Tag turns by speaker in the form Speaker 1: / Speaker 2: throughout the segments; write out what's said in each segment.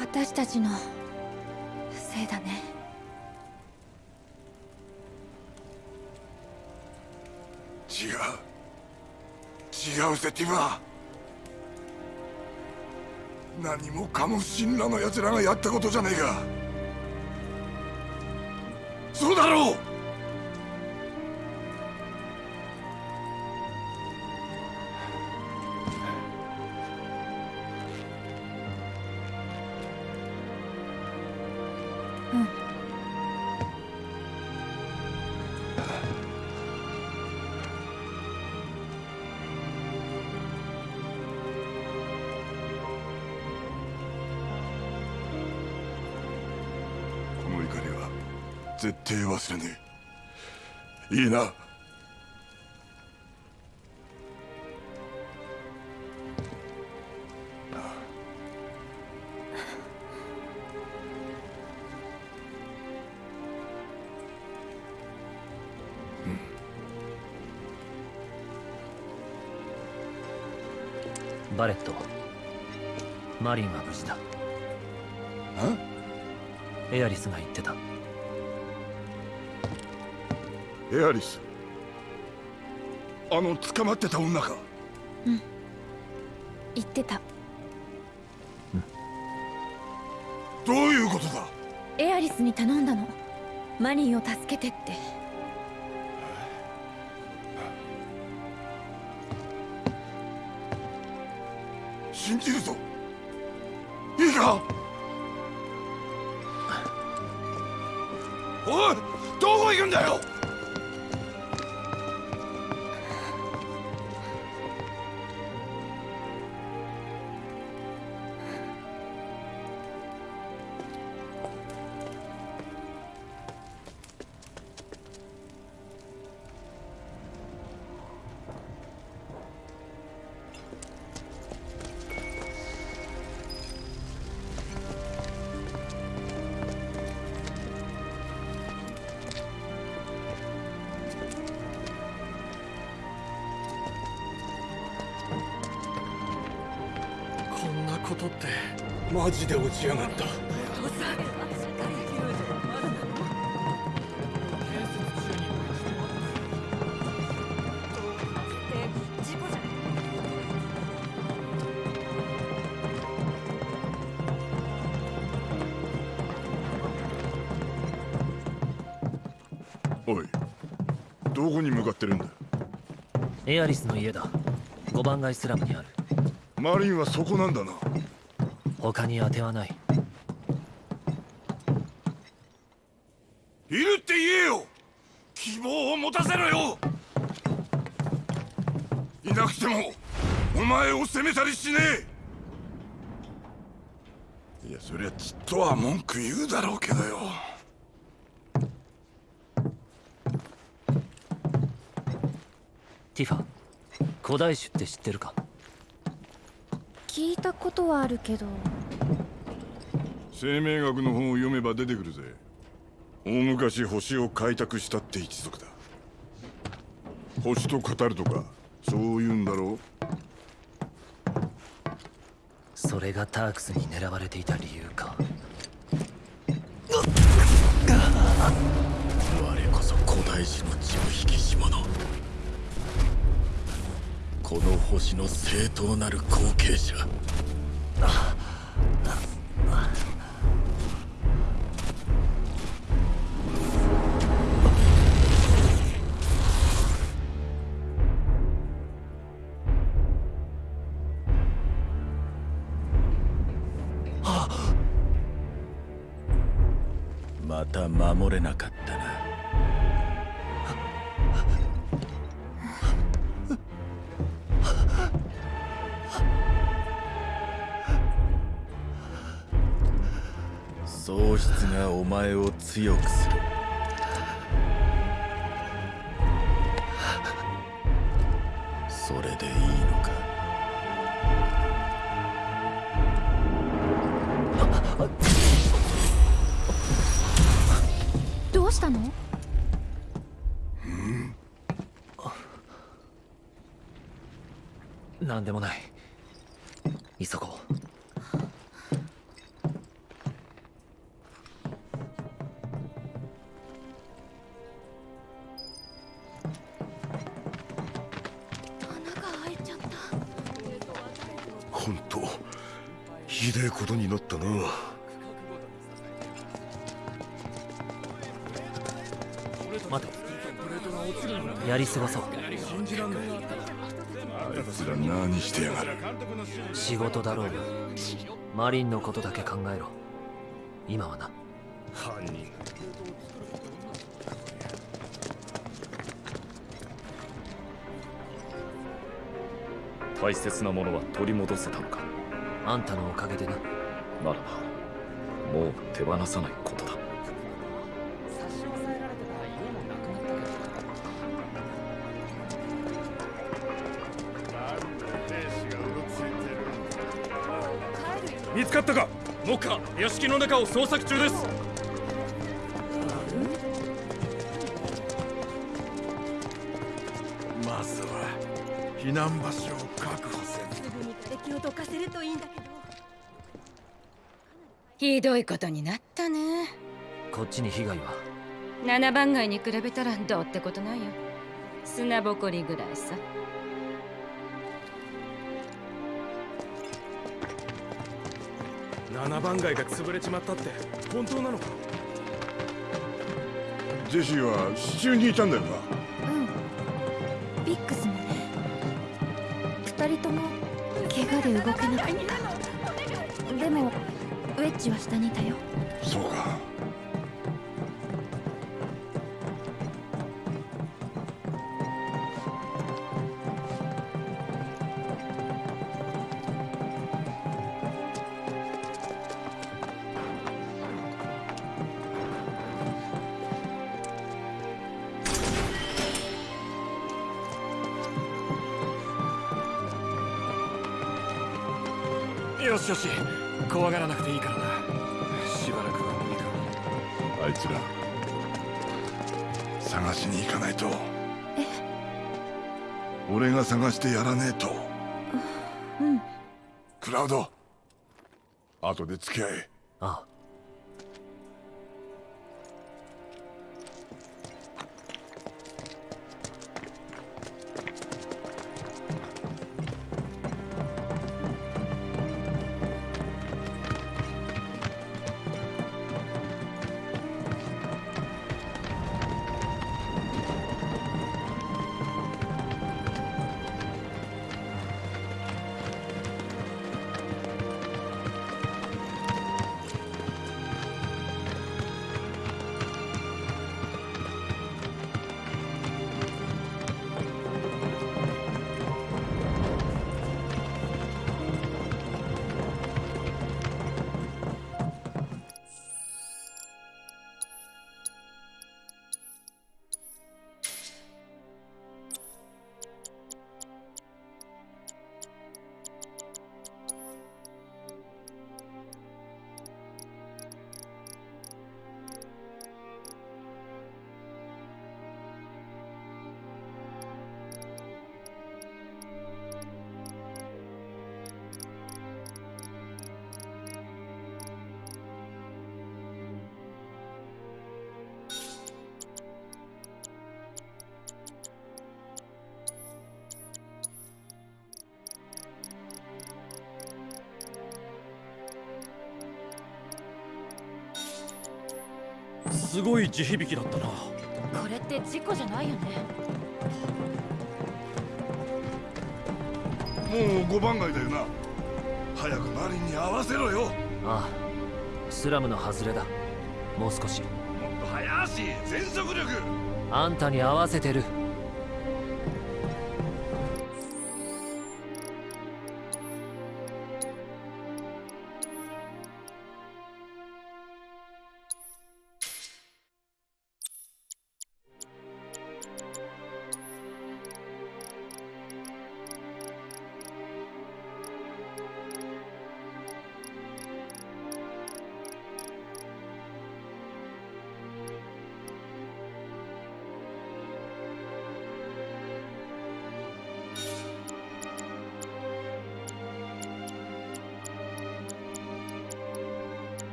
Speaker 1: 私たちのせいだね。
Speaker 2: 違う。違うぜティバ何もかも神羅の奴らがやったことじゃねえかそうだろう。忘れねえ。いいな。
Speaker 3: バレット。マリンは無事だ。エアリスが言ってた
Speaker 2: エアリス。あの捕まってた女か。
Speaker 1: 言ってた。
Speaker 2: どういうことだ？
Speaker 1: エアリスに頼んだの。マリンを助けてって
Speaker 2: こ
Speaker 4: とってマジで落ちやがった。
Speaker 2: おいどこに向かってるんだ？
Speaker 3: エアリスの家だ。5番街スラムにある。
Speaker 2: マリンはそこなんだな
Speaker 3: 他に当てはない。
Speaker 2: いるって言えよ。希望を持たせろよ。いなくてもお前を責めたりしねえ。いやそりゃちっとは文句言うだろうけどよ。
Speaker 3: ティファ古代種って知ってるか？
Speaker 1: 聞いたことはあるけど
Speaker 2: 生命学の本を読めば出てくるぜ。大昔星を開拓したって一族だ。星と語るとかそういうんだろ
Speaker 3: それがタークスに狙われていた理由か。
Speaker 4: 我こそ古代史の血を引きし者この星の正当なる後継者。ま喪失がお前を強くする。それでいいのか？
Speaker 1: どうしたの？
Speaker 3: なん？でもない過ごそう。
Speaker 2: あいつら何してやがる。
Speaker 3: 仕事だろうがマリンのことだけ考えろ。今はな。
Speaker 4: 犯人。
Speaker 5: 大切なものは取り戻せたのか。
Speaker 3: あんたのおかげでな。
Speaker 5: ならばもう手放さない
Speaker 4: 目下屋敷の中を捜索中です。まずは避難場所を確保せ
Speaker 1: すぐに敵をどかせるといいん。だけど
Speaker 6: ひどいことになったね。
Speaker 3: こっちに被害は？
Speaker 6: 七番街に比べたらどうってことないよ。砂ぼこりぐらいさ
Speaker 4: 7番街が潰れちまったって本当なのか？
Speaker 2: ジェシーは支柱にいたんだよな。
Speaker 1: うん。ビックスもね。二人とも怪我で動けなかった。でもウェッジは下にいたよ
Speaker 4: よしよし。怖がらなくていいからな。しばらくは無理か。
Speaker 2: あいつら探しに行かないと。俺が探してやらねえと。
Speaker 1: うん。
Speaker 2: クラウド後で付き合え。
Speaker 3: ああ
Speaker 4: 地響きだったな。
Speaker 1: これって事故じゃないよね。
Speaker 2: もう5番街だよな。早くマリンに合わせろよ。もっ
Speaker 3: ああスラムの外れだ。もう少し。
Speaker 2: と早足全速力。
Speaker 3: あんたに合わせてる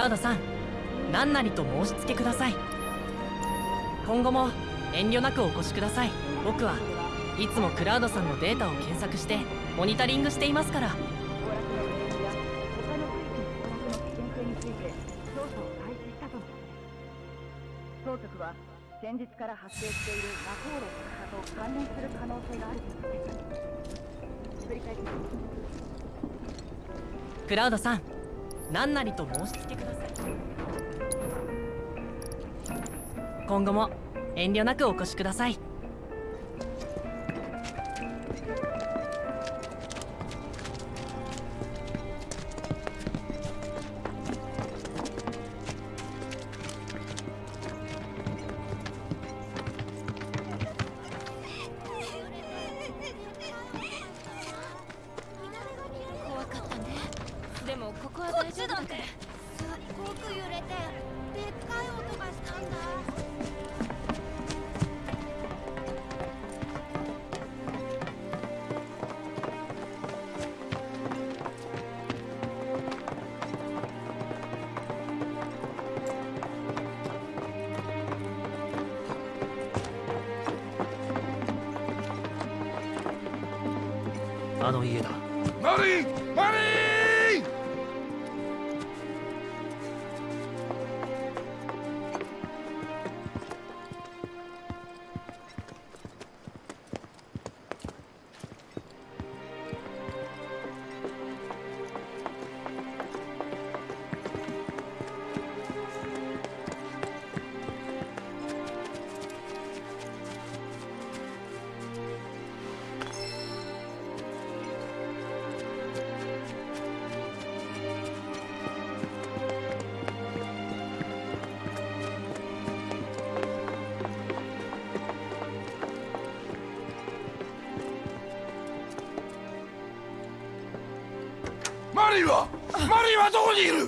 Speaker 1: ラ
Speaker 7: ウドさん何なりと申し付けください。今後も遠慮なくお越しください。僕はいつもクラウドさんのデータを検索してモニタリングしていますから。
Speaker 8: 当局は先日から発生している魔法炉爆破と関連する可能性があると言っています。振り返ります。
Speaker 7: クラウドさん何なりと申し付けください。今後も遠慮なくお越しください。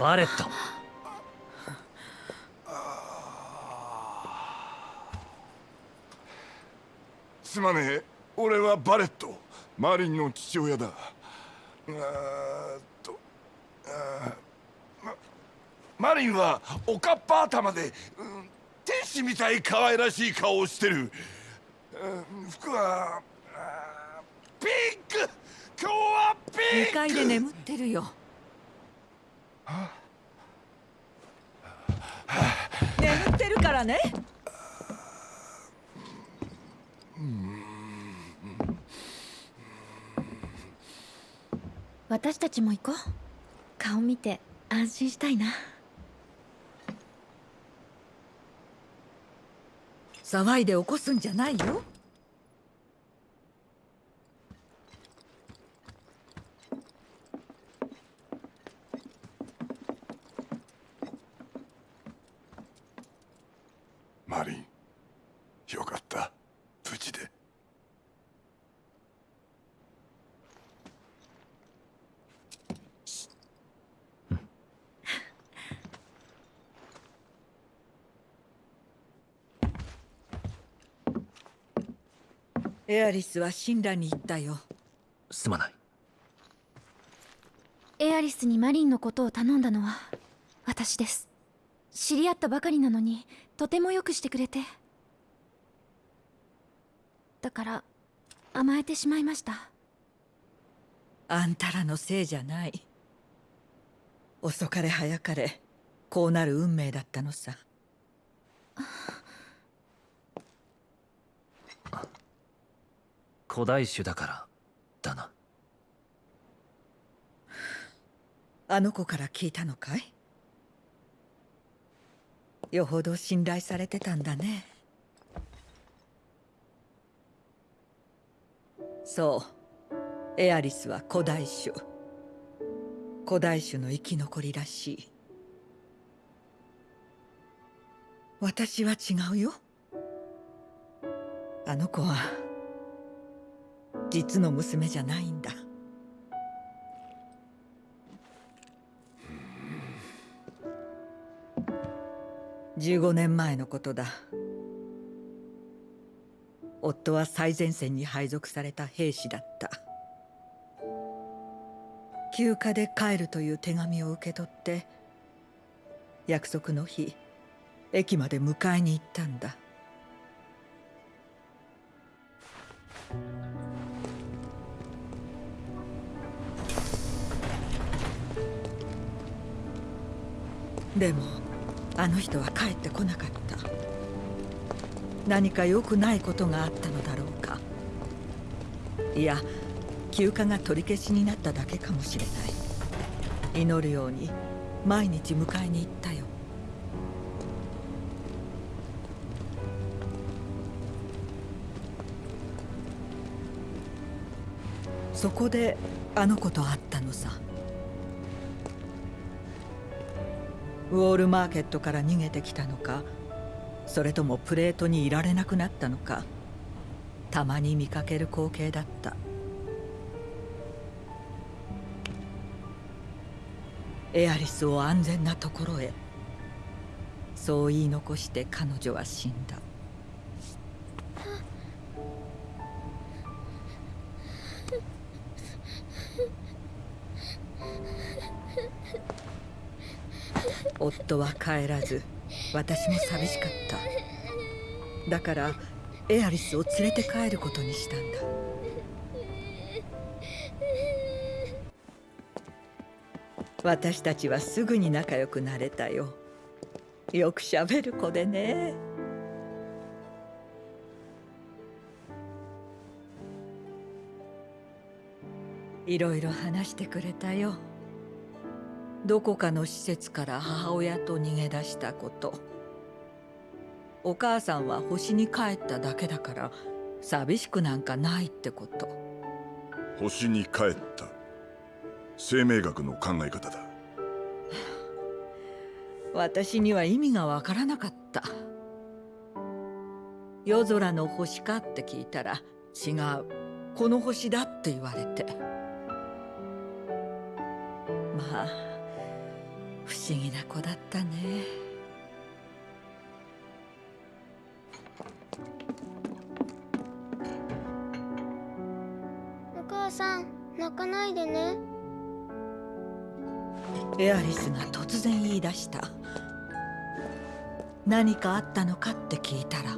Speaker 3: バレット
Speaker 2: すまねえ。俺はバレット。マリンの父親だ。あと。あマリンはおかっぱ頭で、うん天使みたい可愛らしい顔をしてる、うん服はピンク。今日はピンク。
Speaker 9: 2階で眠ってるよ眠ってるからね。
Speaker 1: 私たちも行こう。顔見て安心したいな。
Speaker 9: 騒いで起こすんじゃないよ。エアリスは神羅に行ったよ。
Speaker 3: すまない。
Speaker 1: エアリスにマリンのことを頼んだのは私です。知り合ったばかりなのにとてもよくしてくれて。だから甘えてしまいました。
Speaker 9: あんたらのせいじゃない。遅かれ早かれこうなる運命だったのさ
Speaker 3: 古代種だからだな。
Speaker 9: あの子から聞いたのかい？よほど信頼されてたんだね。そう。エアリスは古代種。古代種の生き残りらしい。私は違うよ。あの子は実の娘じゃないんだ。15年前のことだ。夫は最前線に配属された兵士だった。休暇で帰るという手紙を受け取って約束の日駅まで迎えに行ったんだ。でもあの人は帰ってこなかった。何か良くないことがあったのだろうか。いや休暇が取り消しになっただけかもしれない。祈るように毎日迎えに行ったよ。そこであの子と会ったのさ。ウォールマーケットから逃げてきたのかそれともプレートにいられなくなったのかたまに見かける光景だった。エアリスを安全なところへ。そう言い残して彼女は死んだ。帰らず私も寂しかった。だからエアリスを連れて帰ることにしたんだ。私たちはすぐに仲良くなれたよ。よくしゃべる子でね。いろいろ話してくれたよ。どこかの施設から母親と逃げ出したこと。お母さんは星に帰っただけだから寂しくなんかないってこと。
Speaker 2: 星に帰った。生命学の考え方だ。
Speaker 9: 私には意味がわからなかった。夜空の星かって聞いたら違う。この星だって言われて。まあ不思議な子だったね。
Speaker 10: お母さん泣かないでね。
Speaker 9: エアリスが突然言い出した。何かあったのかって聞いたら。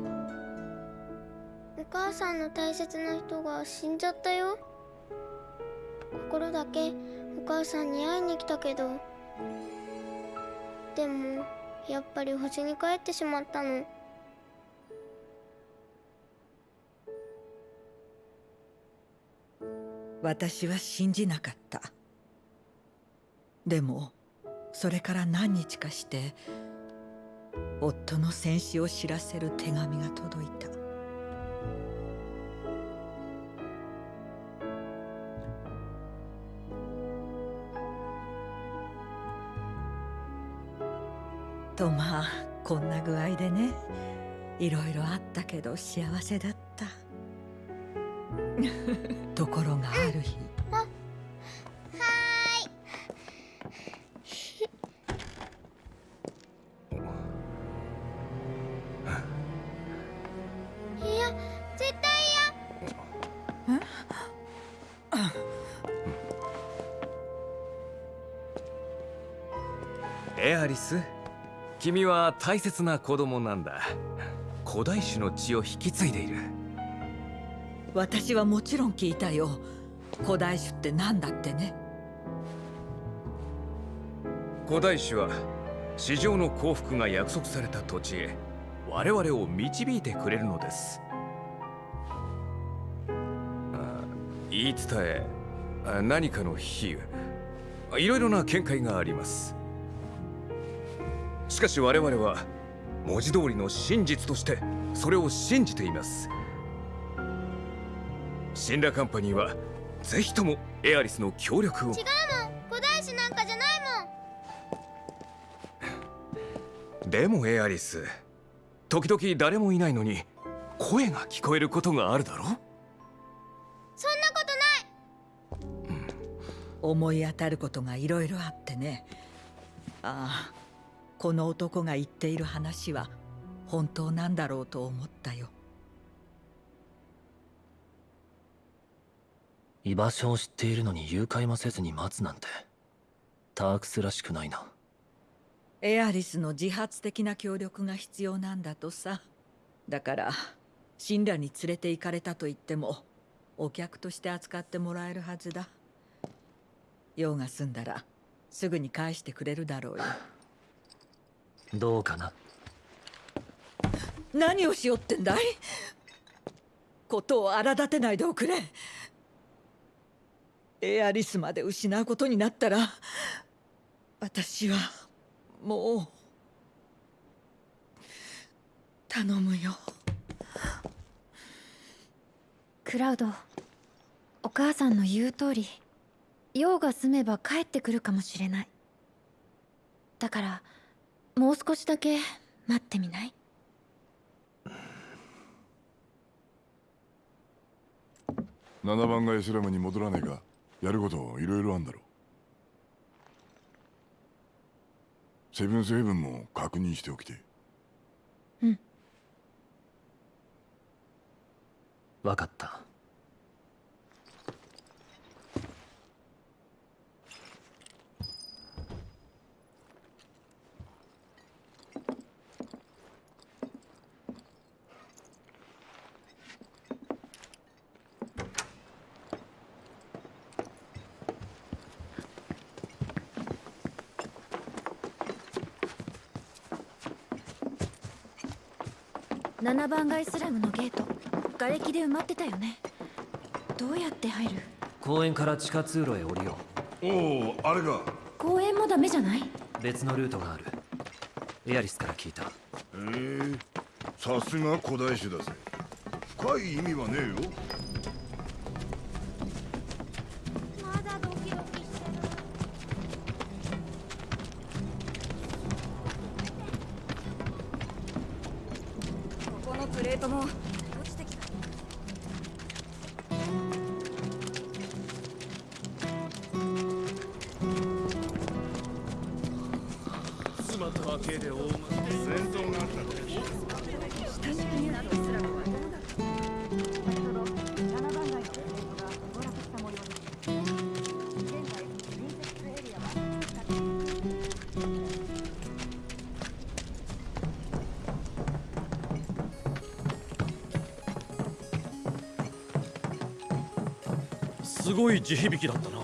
Speaker 10: お母さんの大切な人が死んじゃったよ。心だけお母さんに会いに来たけどでもやっぱり星に帰ってしまったの。
Speaker 9: 私は信じなかったでもそれから何日かして夫の戦死を知らせる手紙が届いたとまあこんな具合でねいろいろあったけど幸せだった。ところがある日
Speaker 5: 君は大切な子供なんだ。古代種の血を引き継いでいる。
Speaker 9: 私はもちろん聞いたよ。古代種って何だってね。
Speaker 5: 古代種は市場の幸福が約束された土地へ我々を導いてくれるのです。あ言い伝えあ何かの比喩いろいろな見解がありますしかし我々は文字通りの真実としてそれを信じています。シンラカンパニーはぜひともエアリスの協力を。
Speaker 10: 違うもん。古代史なんかじゃないもん。
Speaker 5: でもエアリス時々誰もいないのに声が聞こえることがあるだろ
Speaker 10: そんなことない。
Speaker 9: 思い当たることがいろいろあってね。ああこの男が言っている話は本当なんだろうと思ったよ。
Speaker 3: 居場所を知っているのに誘拐もせずに待つなんてタークスらしくないな。
Speaker 9: エアリスの自発的な協力が必要なんだとさ。だから神羅に連れて行かれたと言ってもお客として扱ってもらえるはずだ。用が済んだらすぐに返してくれるだろうよ
Speaker 3: どうかな？
Speaker 9: 何をしようってんだい？ことを荒立てないでおくれ。エアリスまで失うことになったら私はもう頼むよ。
Speaker 1: クラウドお母さんの言う通り用が済めば帰ってくるかもしれない。だからもう少しだけ待ってみない
Speaker 2: ？7番街スラムに戻らねえかやることいろいろあんだろセブンスヘブンも確認しておきて。
Speaker 1: うん。
Speaker 3: 分かった
Speaker 1: 7番街スラムのゲート。瓦礫で埋まってたよね。どうやって入る？
Speaker 3: 公園から地下通路へ降りよ
Speaker 2: おおあれが
Speaker 1: 公園もダメじゃない？う
Speaker 3: 別のルートがある。エアリスから聞いた。
Speaker 2: へえさすが古代種だぜ。深い意味はねえよ
Speaker 9: のプレートも落ちてきた。
Speaker 4: 妻と明けで大戦ごい地響きだったな。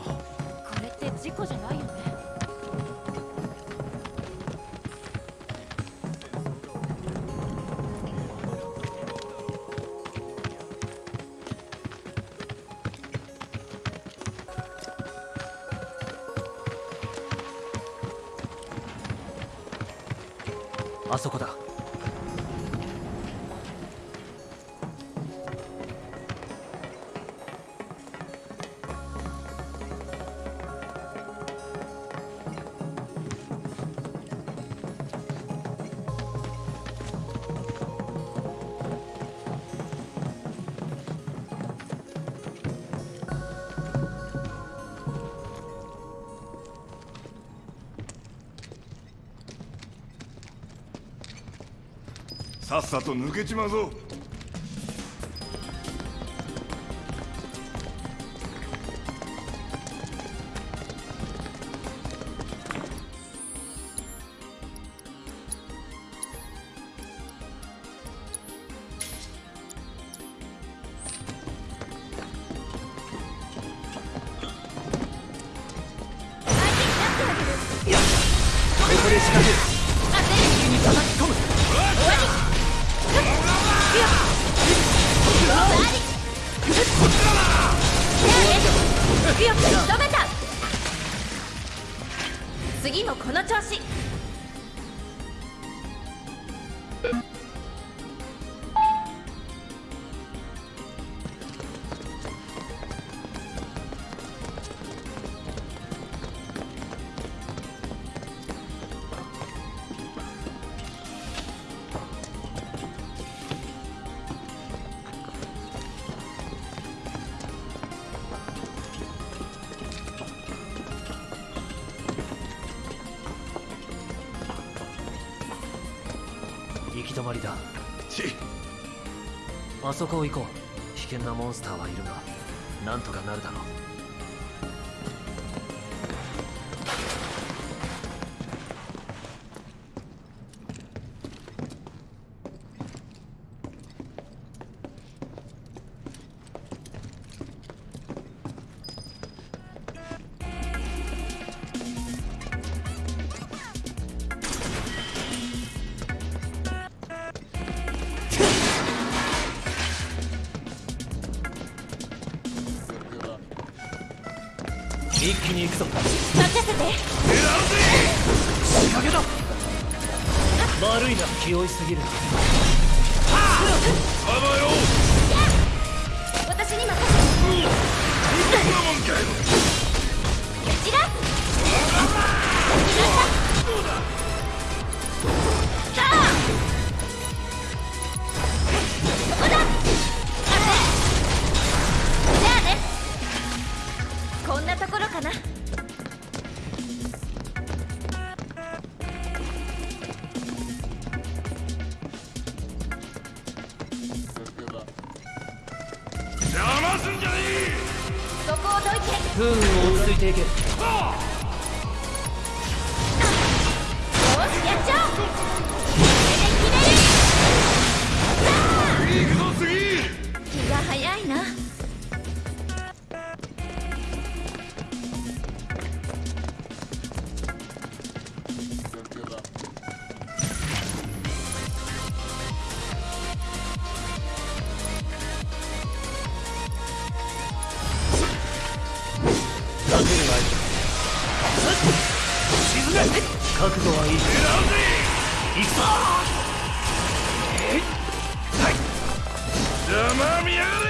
Speaker 2: さっさと抜けちまうぞ。
Speaker 3: まりだ。
Speaker 2: ち。
Speaker 3: あそこを行こう。危険なモンスターはいるがな
Speaker 1: んとかなるだ
Speaker 3: ろ
Speaker 1: う。tamam yarın.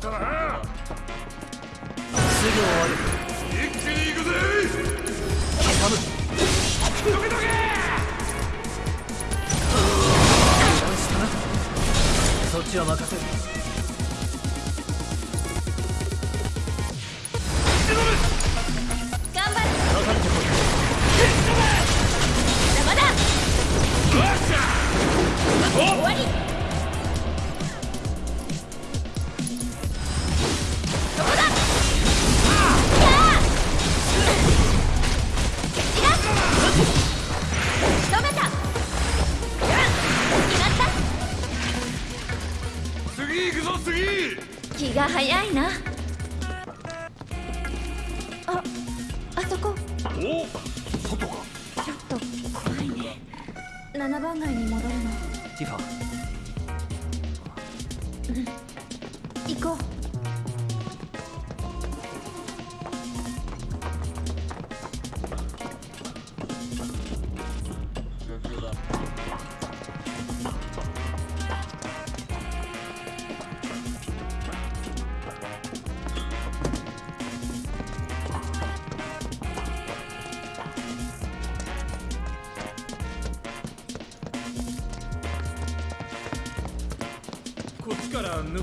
Speaker 1: った
Speaker 2: な。
Speaker 3: すぐ終わる。
Speaker 2: 一気に行くぜ
Speaker 3: どけどけそっちは任せる
Speaker 1: 頑張れ
Speaker 3: 分かってこい
Speaker 1: 邪魔だ。終わり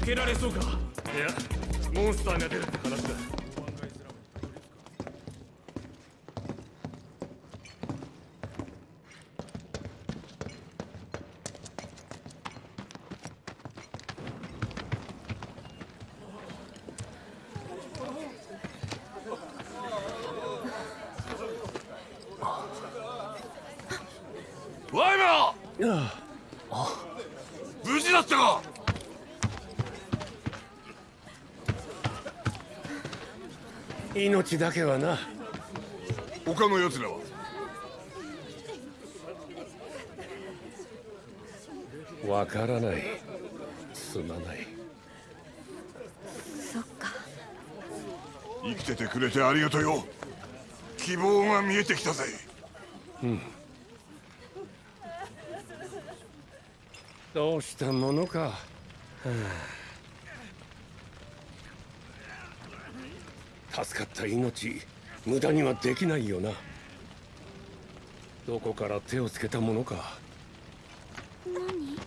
Speaker 4: けられそうか？命だけはな。
Speaker 2: 他の奴らは？
Speaker 4: わからない。すまない。
Speaker 1: そっか。
Speaker 2: 生きててくれてありがとうよ。希望が見えてきたぜ。
Speaker 4: うん。どうしたものか、はあ助かった命無駄にはできないよな。どこから手をつけたものか。
Speaker 1: 何？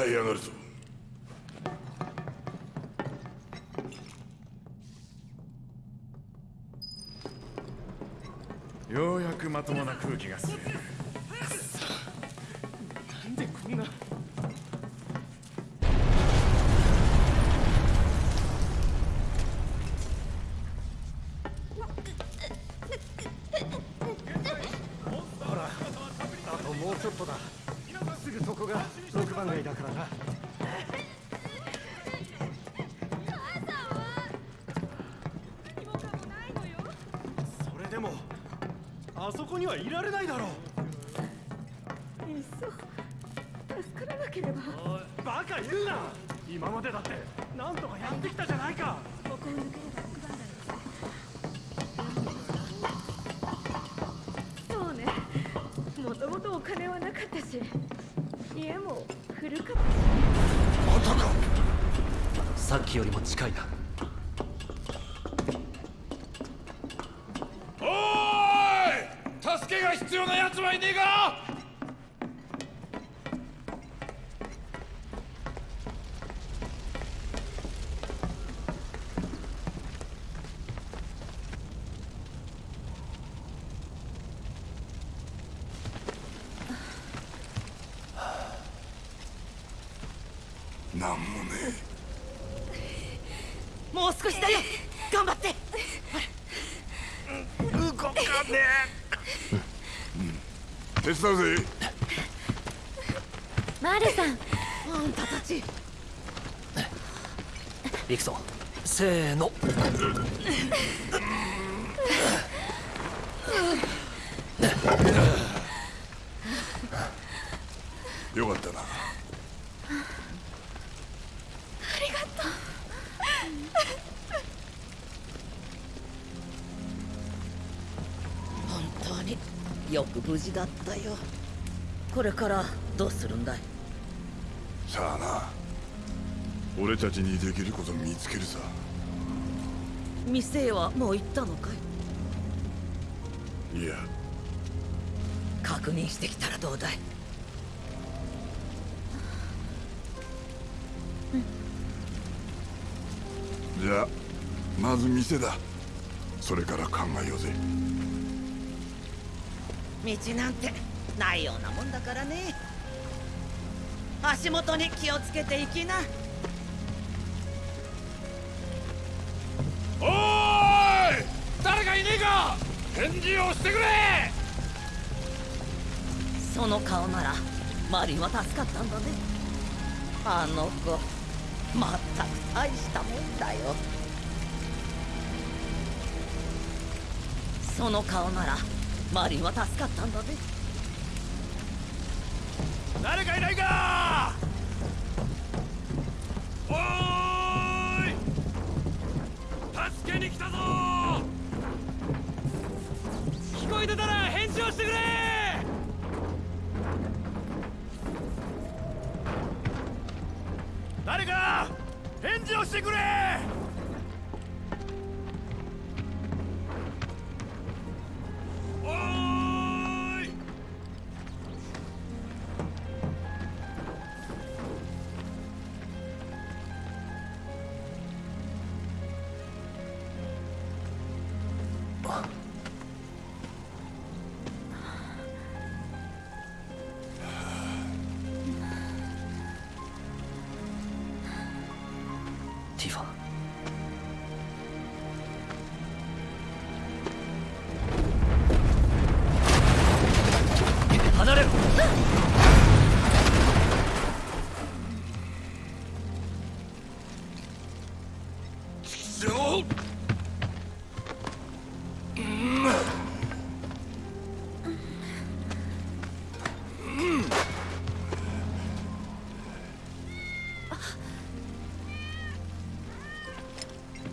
Speaker 2: 這い上がるぞ。
Speaker 11: ようやくまともな空気がする。
Speaker 4: なんでこんな
Speaker 6: し家も古かったし。
Speaker 2: またか。
Speaker 1: さっきよりも近いな
Speaker 2: おーい助けが必要な奴はいねえかなんもね
Speaker 12: もう少しだよ頑張って
Speaker 2: 動かねえ
Speaker 12: これからどうするんだい？
Speaker 2: さあな。俺たちにできること見つけるさ。
Speaker 12: 店へはもう行ったのかい？
Speaker 2: いや。
Speaker 12: 確認してきたらどうだい？
Speaker 2: じゃあまず店だ。それから考えようぜ。
Speaker 12: 道なんてないようなもんだからね。足元に気をつけていきな。
Speaker 2: おーい!誰かいねえか!返事をしてくれ!
Speaker 12: その顔ならマリンは助かったんだね。あの子まったく大したもんだよ。その顔ならマリンは助かったんだね
Speaker 2: 誰かいないか！おーい！助けに来たぞ！聞こえてたら返事をしてくれ！誰か！返事をしてくれ！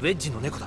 Speaker 1: ベッジの猫だ。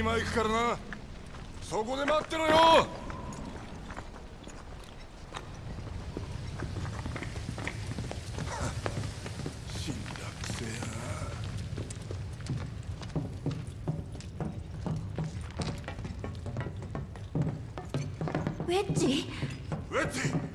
Speaker 2: 今行くからな。そこで待ってろよ。
Speaker 1: ウェッジ？
Speaker 2: ウェッジ！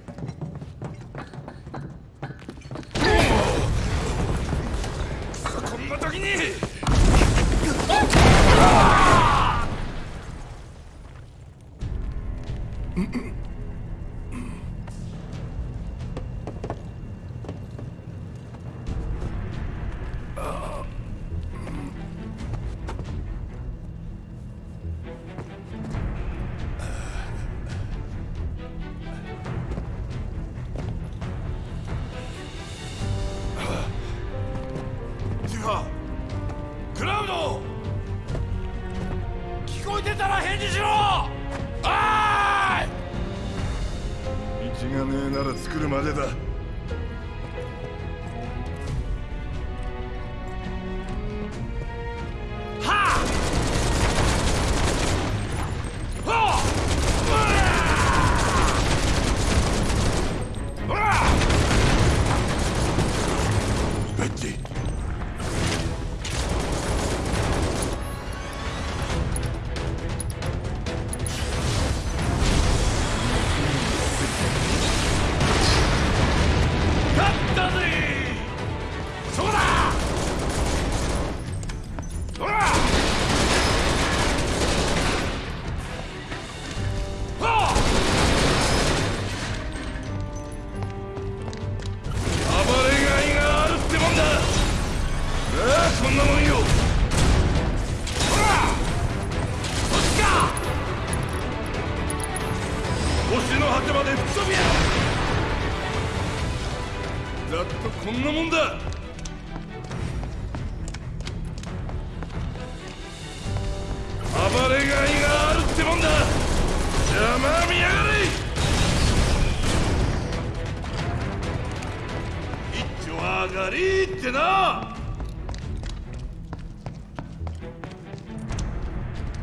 Speaker 2: な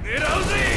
Speaker 2: 狙うぜ。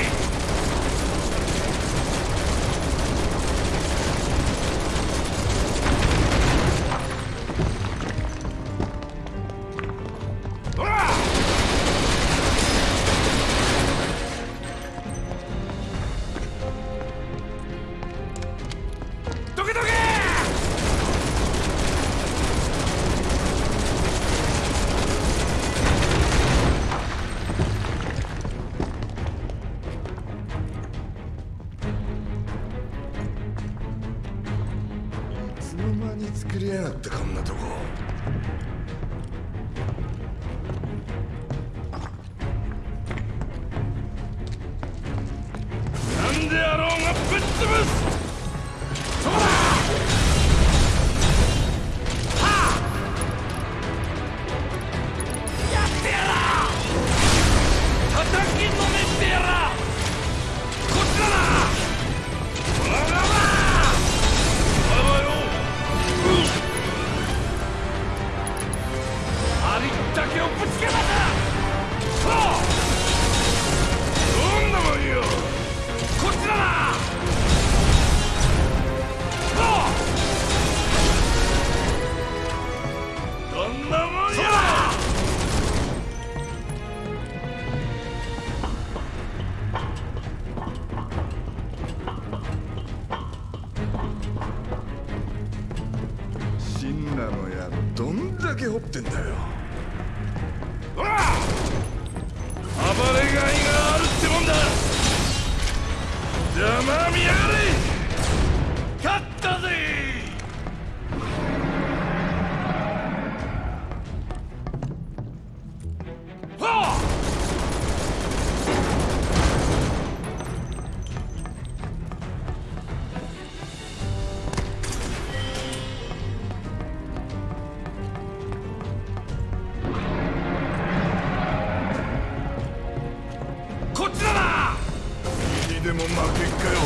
Speaker 2: でも負けっかよ。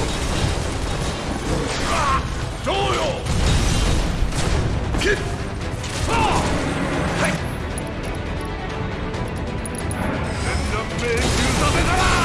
Speaker 2: あどうよ。ッあはい。命中させたら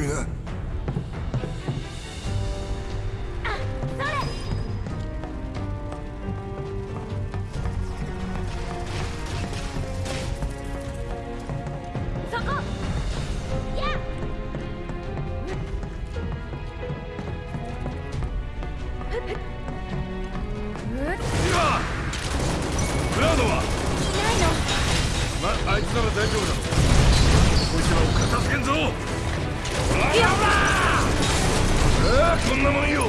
Speaker 2: area んなもんよ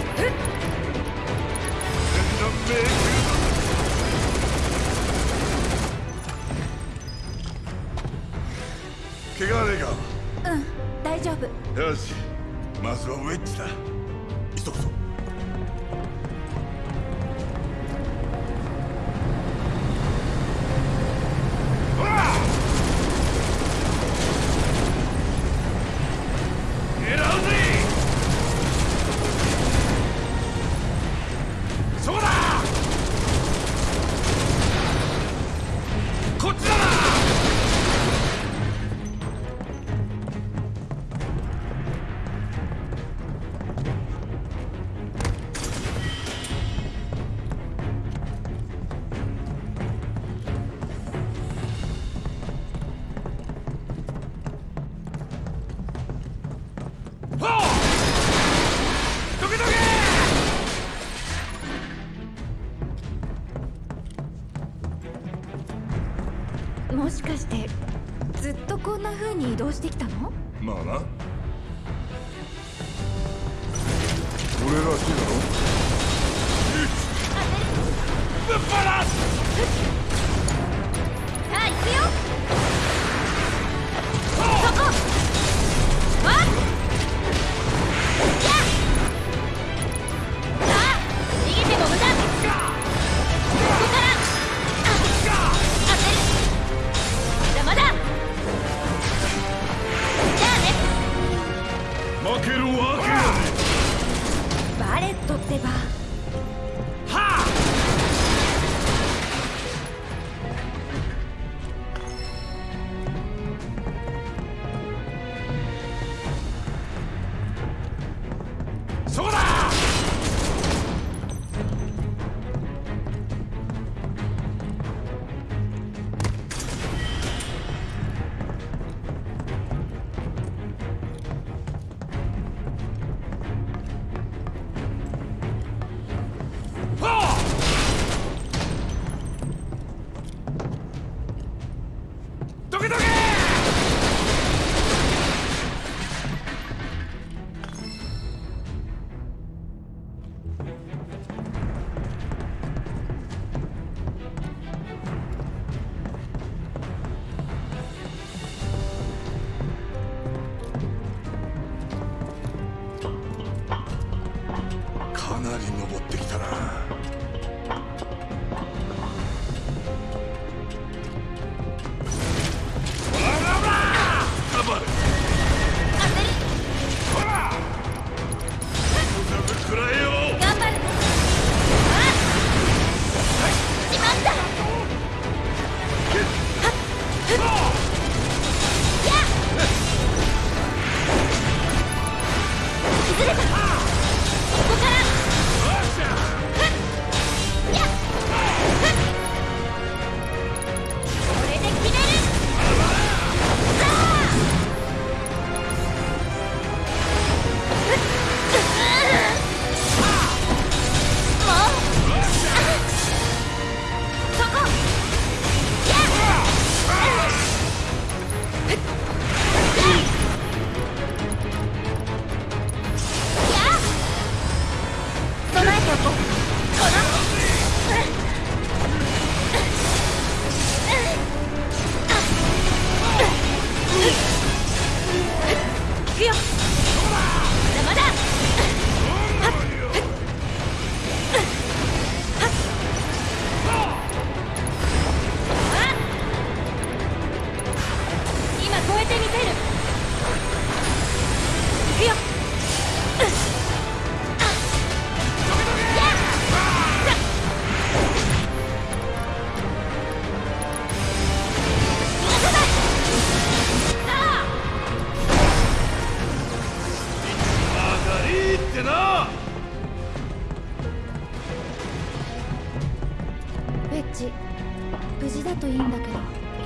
Speaker 2: と
Speaker 1: い
Speaker 2: いんだけど。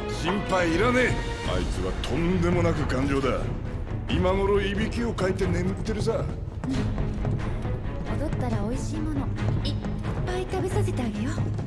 Speaker 1: 心配いらねえ。あいつはとんでもなく頑丈だ。今頃いびきをかいて眠ってるさ、踊、
Speaker 2: 戻ったら美味しいものいっぱい食べさせてあげよう。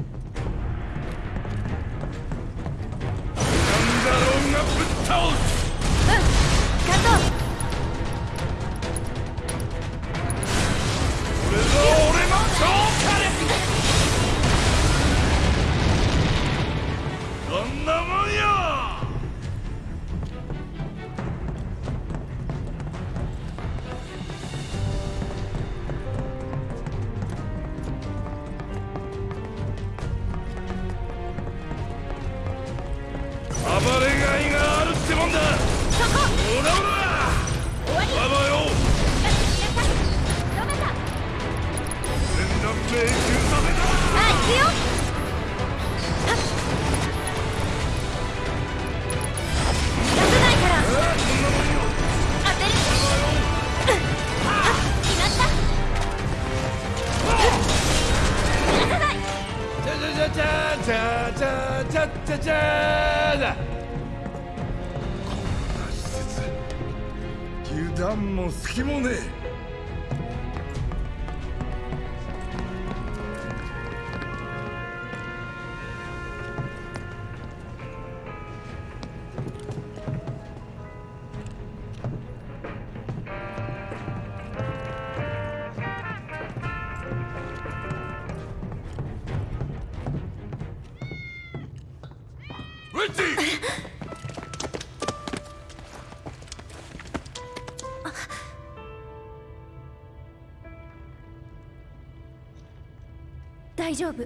Speaker 1: 丈夫。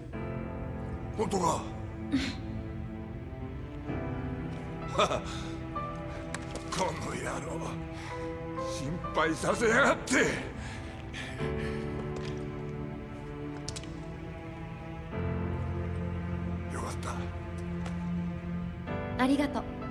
Speaker 2: 本当か？この野郎心配させやがって。よかった。
Speaker 1: ありがとう。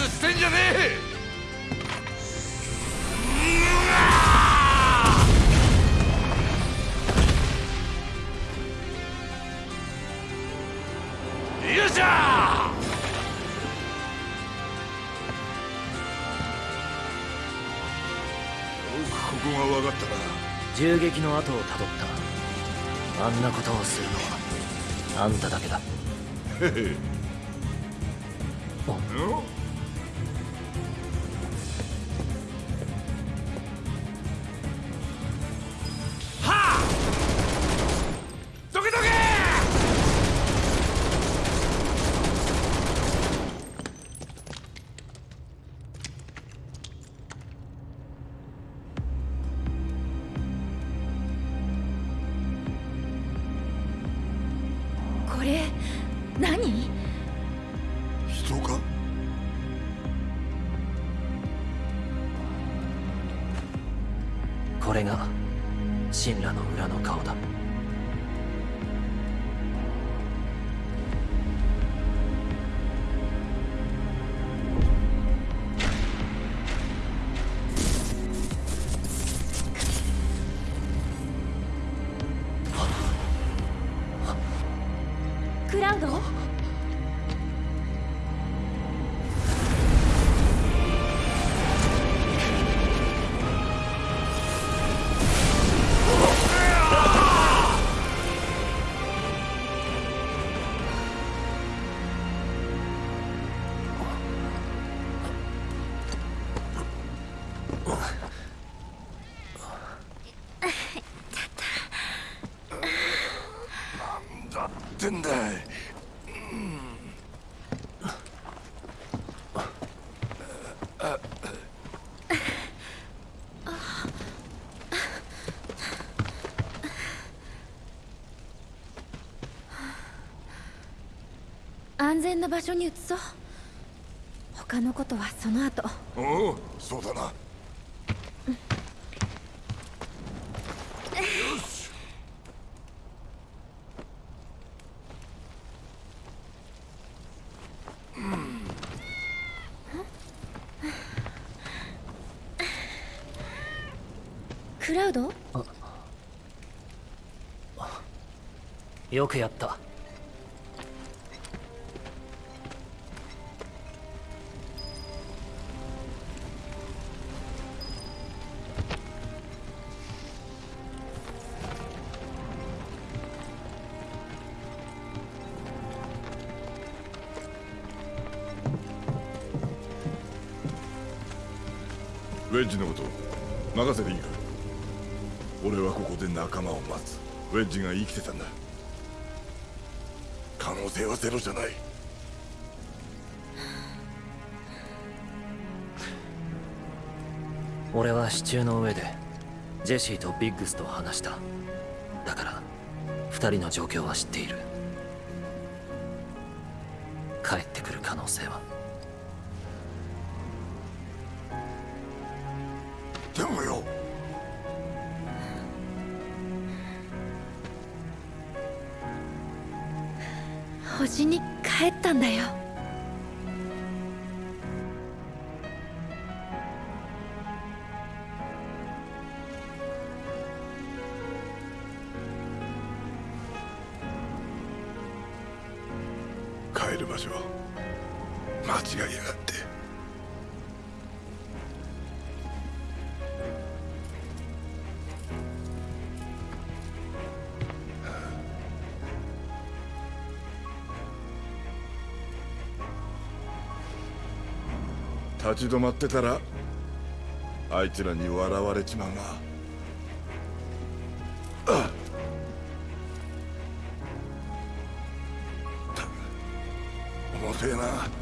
Speaker 2: 指図してんじゃねえ！よっしゃよくここが分かったな。
Speaker 3: 銃撃の後をたどった。あんなことをするのはあんただけだ。
Speaker 2: へへ。お
Speaker 1: な場所に移そう。他のことはその後。
Speaker 2: おおそうだな。よし。
Speaker 1: クラウド？
Speaker 3: よくやった
Speaker 2: ウェッジが生きてたんだ。可能性はゼロじゃない。
Speaker 3: 俺は支柱の上でジェシーとビッグスと話した。だから二人の状況は知っている。
Speaker 2: 立ち止まってたらあいつらに笑われちまうな。あったく重てえな。